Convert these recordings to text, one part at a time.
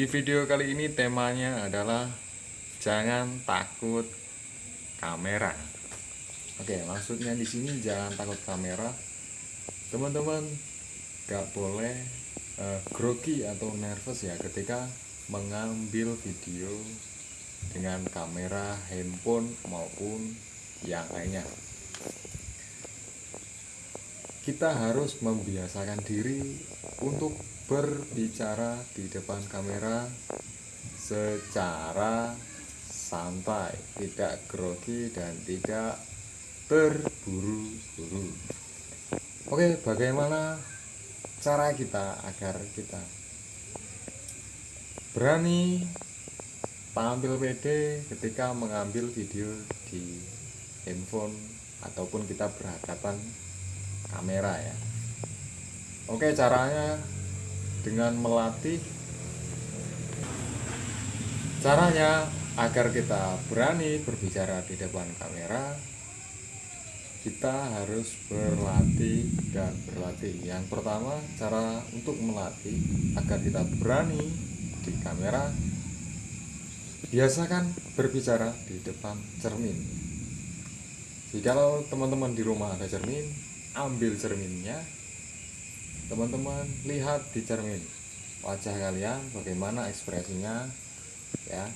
Di video kali ini temanya adalah jangan takut kamera. Oke, maksudnya di sini jangan takut kamera. Teman-teman gak boleh uh, grogi atau nervous ya ketika mengambil video dengan kamera handphone maupun yang lainnya. Kita harus membiasakan diri untuk berbicara di depan kamera secara santai, tidak grogi dan tidak terburu-buru. Oke, bagaimana cara kita agar kita berani tampil pede ketika mengambil video di handphone ataupun kita berhadapan kamera ya. Oke, caranya dengan melatih. Caranya agar kita berani berbicara di depan kamera kita harus berlatih dan berlatih. Yang pertama cara untuk melatih agar kita berani di kamera biasakan berbicara di depan cermin. Jika teman-teman di rumah ada cermin ambil cerminnya. Teman-teman lihat di cermin wajah kalian bagaimana ekspresinya ya.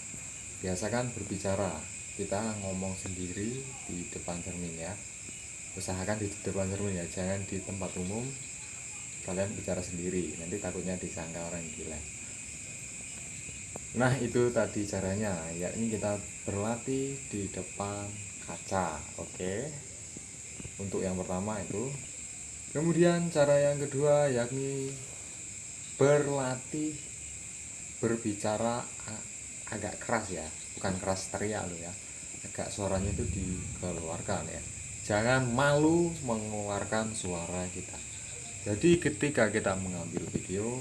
Biasakan berbicara kita ngomong sendiri di depan cermin ya. Usahakan di depan cermin ya jangan di tempat umum. Kalian bicara sendiri nanti takutnya disangka orang gila. Nah itu tadi caranya yakni kita berlatih di depan kaca oke untuk yang pertama itu. Kemudian cara yang kedua yakni berlatih berbicara agak keras ya. Bukan keras teriak lo ya. Agak suaranya itu dikeluarkan ya. Jangan malu mengeluarkan suara kita. Jadi ketika kita mengambil video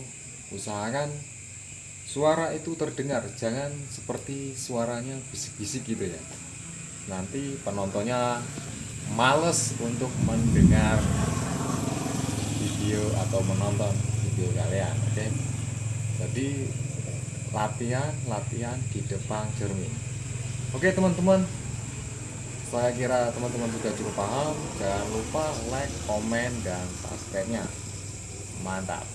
usahakan suara itu terdengar. Jangan seperti suaranya bisik-bisik gitu ya. Nanti penontonnya males untuk mendengar video atau menonton video kalian oke? Okay? jadi latihan latihan di depan cermin oke okay, teman-teman. Saya kira teman-teman sudah cukup paham. Jangan lupa like komen dan subscribe nya mantap